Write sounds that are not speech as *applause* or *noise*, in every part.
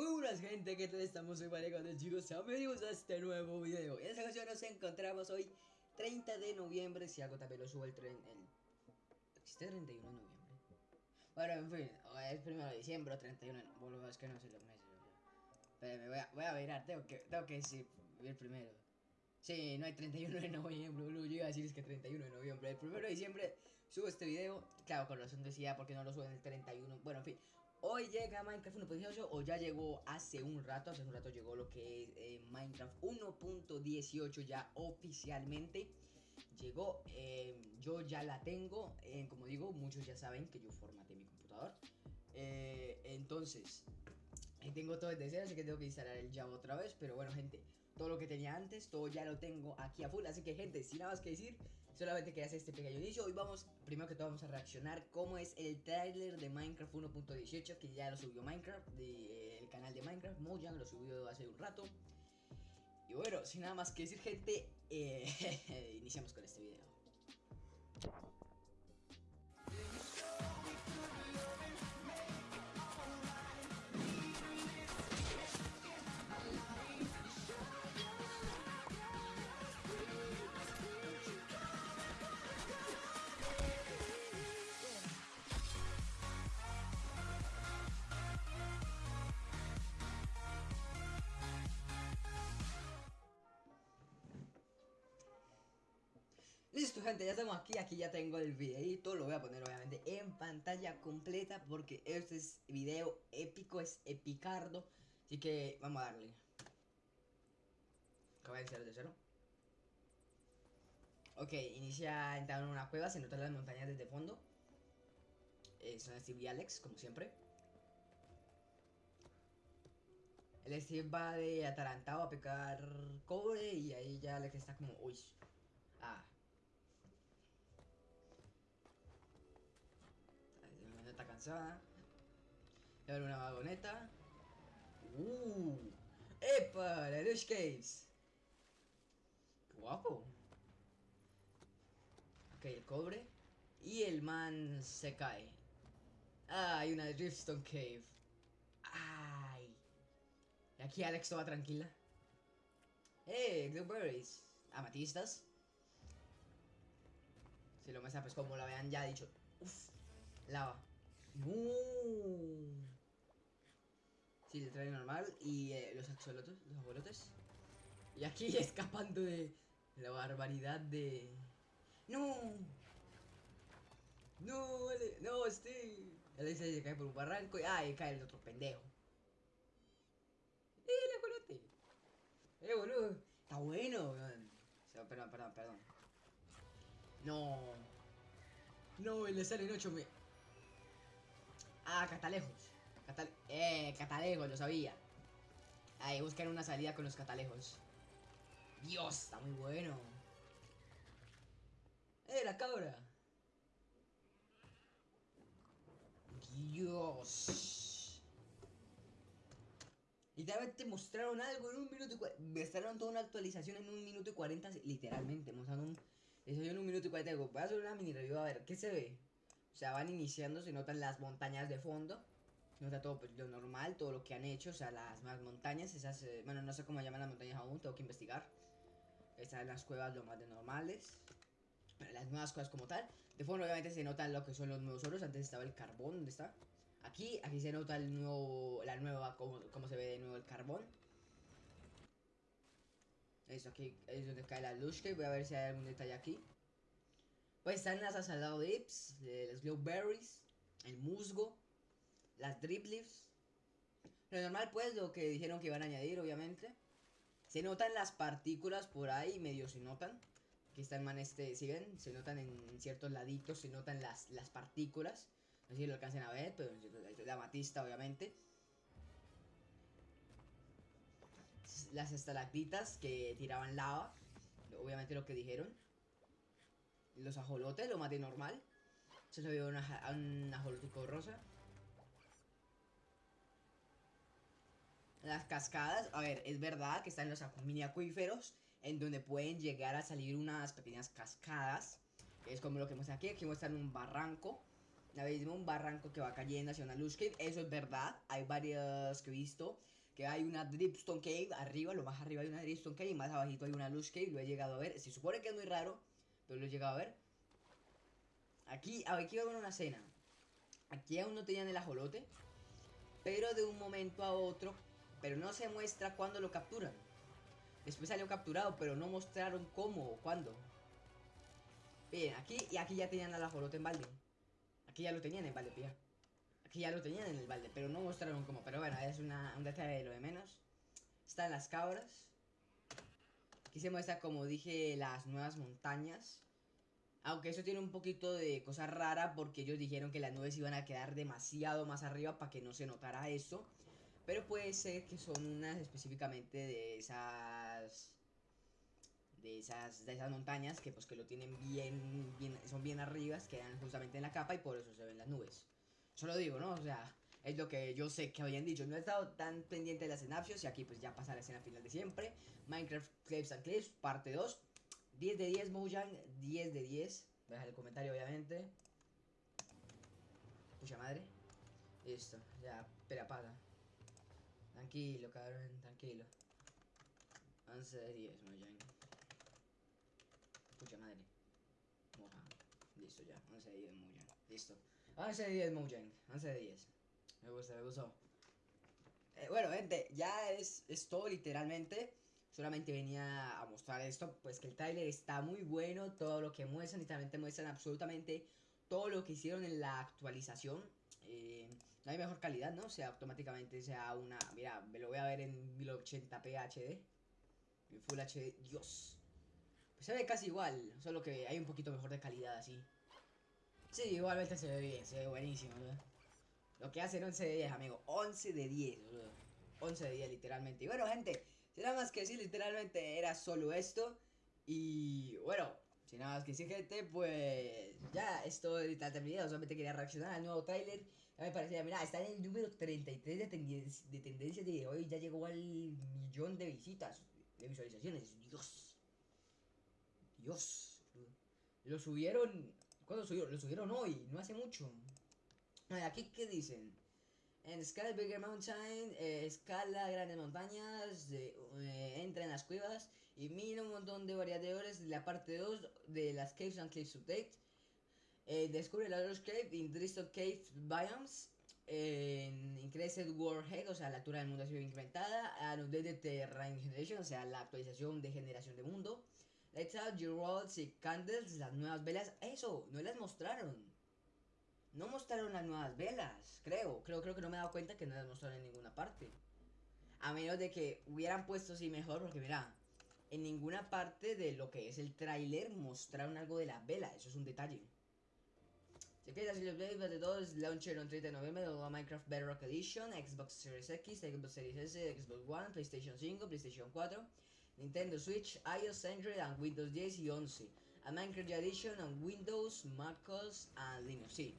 Muy buenas gente, ¿qué tal estamos? Soy de chicos, bienvenidos a este nuevo video En esta ocasión nos encontramos hoy 30 de noviembre, si algo también lo subo el tren el... ¿Existe 31 de noviembre? Bueno, en fin, es primero de diciembre o 31 de... Bueno, es que no sé los meses Pero me voy a, voy a mirar, tengo que, tengo que decir el primero Sí, no hay 31 de noviembre, boludo. Yo iba a decir es que 31 de noviembre. El 1 de diciembre subo este video. Claro, con razón decía porque no lo suben el 31. Bueno, en fin. Hoy llega Minecraft 1.18 o ya llegó hace un rato. Hace un rato llegó lo que es eh, Minecraft 1.18 ya oficialmente. Llegó, eh, yo ya la tengo. Eh, como digo, muchos ya saben que yo formateé mi computador. entonces, tengo todo desde cero, así que tengo que instalar el Java otra vez. Pero bueno, gente, todo lo que tenía antes, todo ya lo tengo aquí a full. Así que, gente, sin nada más que decir, solamente que hacer este pequeño inicio. Hoy vamos, primero que todo, vamos a reaccionar cómo es el trailer de Minecraft 1.18, que ya lo subió Minecraft, del canal de Minecraft. Mojang lo subió hace un rato. Y bueno, sin nada más que decir, gente, eh, *laughs* iniciamos con este video. Listo gente, ya estamos aquí, aquí ya tengo el videito, lo voy a poner obviamente en pantalla completa porque este es video épico, es epicardo, así que vamos a darle. Acaba de iniciar de cero. Ok, inicia entrando en una cueva, se notan las montañas desde fondo. Eh, son Steve y Alex, como siempre. El Steve va de atarantado a picar cobre y ahí ya Alex está como, uy, ah, cansada. Y ahora una vagoneta. ¡Uh! ¡Epa! La Lush Caves. ¡Qué guapo! Ok, el cobre. Y el man se cae. Ah, hay una Driftstone Cave. ¡Ay! Y aquí Alex toda tranquila. ¡Eh! Blueberries. Amatistas. Si lo me pues como lo habían ya dicho. Uf, lava. No. Sí, le trae normal. Y eh, los axolotes, los abuelotes. Y aquí *laughs* escapando de la barbaridad de... ¡No! ¡No! ¡No, este! Él se cae por un barranco y... ¡Ah! cae el otro pendejo. ¡Eh, el ajolote! ¡Eh, boludo! Está bueno, Perdón, perdón, perdón. No. No, le salen 8 me... Ah, catalejos. eh, catalejos, lo sabía. Ahí, buscar una salida con los catalejos. Dios, está muy bueno. ¡Eh, la cabra! Dios. Literalmente mostraron algo en un minuto y Mostraron toda una actualización en un minuto y cuarenta. Literalmente, mostraron un... en un minuto y cuarenta. Voy a hacer una mini review a ver, ¿qué se ve? O sea, van iniciando, se notan las montañas de fondo. Se nota todo pues, lo normal, todo lo que han hecho, o sea, las más montañas, esas, eh, bueno, no sé cómo llaman las montañas aún, tengo que investigar. Están las cuevas lo más de normales. Pero las nuevas cosas como tal. De fondo obviamente se notan lo que son los nuevos oros. Antes estaba el carbón, ¿dónde está? Aquí, aquí se nota el nuevo, la nueva, cómo, cómo se ve de nuevo el carbón. Eso aquí es donde cae la luz, que voy a ver si hay algún detalle aquí. Pues están las asalado dips, las glowberries, el musgo, las drip leaves. Lo normal pues, lo que dijeron que iban a añadir obviamente. Se notan las partículas por ahí, medio se notan. Aquí está el man este, si ven, se notan en ciertos laditos, se notan las, las partículas. No sé si lo alcancen a ver, pero la matista obviamente. Las estalactitas que tiraban lava, obviamente lo que dijeron los ajolotes, lo maté normal. Se le vio una, un ajolotico rosa. Las cascadas, a ver, es verdad que están los mini acuíferos en donde pueden llegar a salir unas pequeñas cascadas. es como lo que muestra aquí, aquí muestran un barranco abismo, un barranco que va cayendo hacia una luz cave. Eso es verdad. Hay varios que he visto. Que hay una Dripstone Cave arriba, lo más arriba hay una Dripstone Cave y más abajito hay una Luz Cave. Lo he llegado a ver. Se supone que es muy raro, pero lo he llegado a ver. Aquí, aquí va a una escena. Aquí aún no tenían el ajolote. Pero de un momento a otro. Pero no se muestra cuándo lo capturan. Después salió capturado, pero no mostraron cómo o cuándo. Bien, aquí y aquí ya tenían al ajolote en balde. Aquí ya lo tenían en balde, pía. Aquí ya lo tenían en el balde, pero no mostraron cómo. Pero bueno, es una, un detalle de lo de menos. Están las cabras. Aquí se muestra, como dije, las nuevas montañas. Aunque eso tiene un poquito de cosa rara porque ellos dijeron que las nubes iban a quedar demasiado más arriba para que no se notara eso. Pero puede ser que son unas específicamente de esas de esas de esas montañas que pues que lo tienen bien bien son bien arriba, quedan justamente en la capa y por eso se ven las nubes. Solo digo, ¿no? O sea, es lo que yo sé que habían dicho. No he estado tan pendiente de las escenarios y aquí pues ya pasa la escena final de siempre. Minecraft Clips and Clips, parte 2. 10 de 10 Mojang, 10 de 10. Deja el comentario obviamente. Pucha madre. Listo, ya, pero apaga. Tranquilo, cabrón, tranquilo. 11 de 10, Mojang. Pucha madre. Mojang. Listo ya, 11 de 10 Mojang. Listo. 11 de 10 Mojang. 11 de 10. Me gusta, me gustó. Eh, bueno, gente, ya es, es todo literalmente. Solamente venía a mostrar esto, pues que el trailer está muy bueno, todo lo que muestran, literalmente muestran absolutamente todo lo que hicieron en la actualización. Eh, no hay mejor calidad, ¿no? O sea, automáticamente sea una... Mira, me lo voy a ver en 1080p HD. En Full HD, Dios. Pues se ve casi igual, solo que hay un poquito mejor de calidad así. Sí, igualmente se ve bien, se ve buenísimo, ¿no? Lo que hacen 11 de 10, amigo. 11 de 10, boludo. 11 de 10, literalmente. Y bueno, gente, sin nada más que decir, literalmente era solo esto. Y bueno, sin nada más que decir, gente, pues ya esto está terminado. Solamente quería reaccionar al nuevo tráiler. Ya me parecía, mira, está en el número 33 de, tendencia, de tendencias de hoy. Ya llegó al millón de visitas, de visualizaciones. Dios. Dios. Lo subieron. ¿Cuándo subieron? Lo subieron hoy, no hace mucho. Aquí, ¿qué dicen? En Scala Bigger Mountain, eh, escala grandes montañas, eh, entra en las cuevas y mira un montón de variadores de la parte 2 de las Caves and Caves Update. Eh, descubre la Lost Cave in Dristol Cave Biomes. En Increased Warhead, o sea, la altura del mundo ha sido incrementada. Updated Terrain Generation, o sea, la actualización de generación de mundo. Lights out your roads y candles, las nuevas velas. Eso, no las mostraron. No mostraron las nuevas velas, creo. Creo, creo que no me he dado cuenta que no las mostraron en ninguna parte. A menos de que hubieran puesto así mejor, porque mira, en ninguna parte de lo que es el tráiler mostraron algo de las velas. Eso es un detalle. Si quieres así los de todos, launcher on 30 de noviembre de Minecraft Bedrock Edition, Xbox Series X, Xbox Series S, Xbox One, PlayStation 5, PlayStation 4, Nintendo Switch, iOS, Android, and Windows 10 y 11. A Minecraft Edition on Windows, MacOS, and Linux. Sí.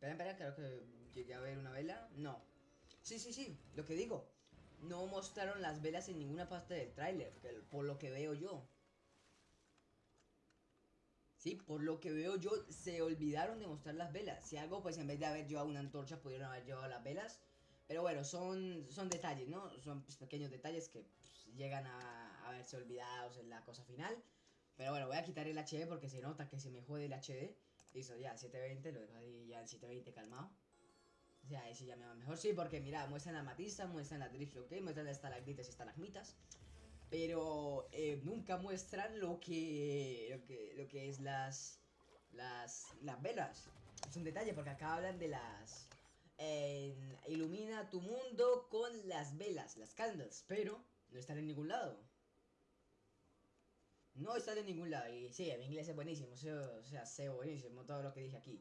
Espera, espera, creo que llegué a ver una vela. No. Sí, sí, sí, lo que digo. No mostraron las velas en ninguna parte del tráiler, por lo que veo yo. Sí, por lo que veo yo, se olvidaron de mostrar las velas. Si algo, pues en vez de haber llevado una antorcha, pudieron haber llevado las velas. Pero bueno, son, son detalles, ¿no? Son pues, pequeños detalles que pues, llegan a, a, verse olvidados en la cosa final. Pero bueno, voy a quitar el HD porque se nota que se me jode el HD. Listo, ya, 720, lo dejo ahí ya en 720 calmado. O sea, ese ya me va mejor. Sí, porque mira, muestran la matiza, muestran la drift, ok, muestran las estalactitas y estalagmitas. Pero eh, nunca muestran lo que, lo que lo que es las, las, las velas. Es un detalle porque acá hablan de las... ilumina tu mundo con las velas, las candles, pero no están en ningún lado. No están en ningún lado. Y sí, mi inglés es buenísimo, o sea, sé buenísimo todo lo que dije aquí.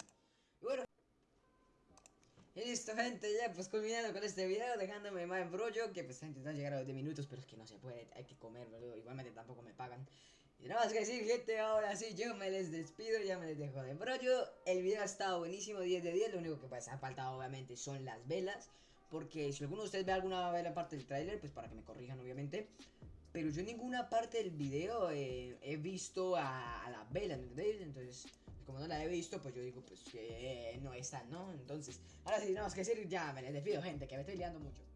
Y bueno. Y listo, gente, ya pues culminando con este video, dejándome más embrollo, que pues está intentando llegar a los 10 minutos, pero es que no se puede, hay que comer, boludo, igualmente tampoco me pagan. Y nada más que decir, gente, ahora sí, yo me les despido, ya me les dejo de embrollo. El video ha estado buenísimo, 10 de 10, lo único que pues ha faltado obviamente son las velas. Porque si alguno de ustedes ve alguna vela parte del tráiler, pues para que me corrijan obviamente. Pero yo en ninguna parte del video eh, he visto a, a la vela. Entonces, como no la he visto, pues yo digo, pues que no está, ¿no? Entonces, ahora sí, tenemos que decir, ya me les despido, gente, que me estoy liando mucho.